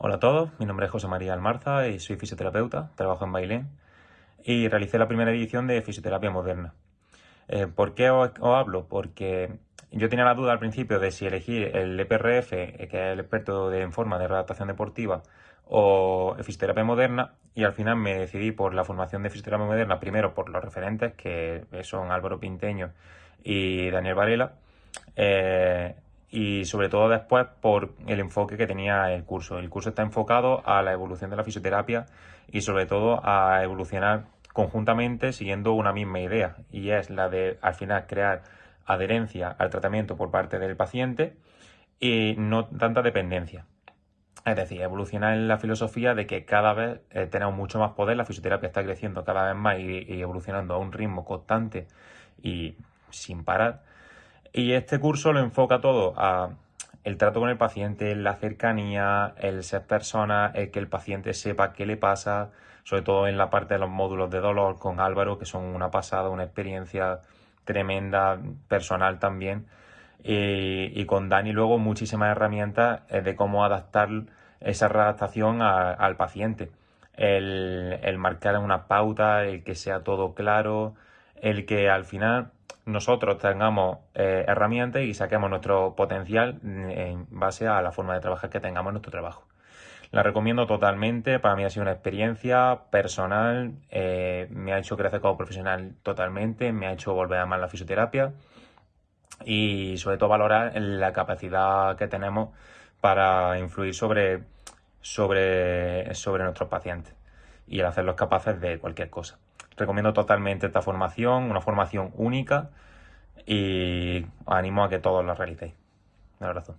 Hola a todos, mi nombre es José María Almarza y soy fisioterapeuta, trabajo en Bailén y realicé la primera edición de Fisioterapia Moderna. Eh, ¿Por qué os, hablo? Porque yo tenía la duda al principio de si elegir el EPRF, eh, que es el experto en forma de redactación deportiva, o Fisioterapia Moderna y al final me decidí por la formación de Fisioterapia Moderna, primero por los referentes que son Álvaro Pinteño y Daniel Varela. Eh, y sobre todo después por el enfoque que tenía el curso. El curso está enfocado a la evolución de la fisioterapia y sobre todo a evolucionar conjuntamente siguiendo una misma idea y es la de al final crear adherencia al tratamiento por parte del paciente y no tanta dependencia. Es decir, evolucionar en la filosofía de que cada vez eh, tenemos mucho más poder, la fisioterapia está creciendo cada vez más y evolucionando a un ritmo constante y sin parar y este curso lo enfoca todo a el trato con el paciente, la cercanía, el ser persona, el que el paciente sepa qué le pasa, sobre todo en la parte de los módulos de dolor con Álvaro, que son una pasada, una experiencia tremenda, personal también. Y, con Dani luego muchísimas herramientas eh, de cómo adaptar esa adaptación al paciente. El, el marcar una pauta, el que sea todo claro, el que al final nosotros tengamos eh, herramientas y saquemos nuestro potencial en base a la forma de trabajar que tengamos en nuestro trabajo. La recomiendo totalmente, para mí ha sido una experiencia personal, eh, me ha hecho crecer como profesional totalmente, me ha hecho volver a amar la fisioterapia y sobre todo valorar la capacidad que tenemos para influir sobre, sobre, sobre nuestros pacientes y el hacerlos capaces de cualquier cosa. Recomiendo totalmente esta formación, una formación única y animo a que todos la realicéis. Un abrazo.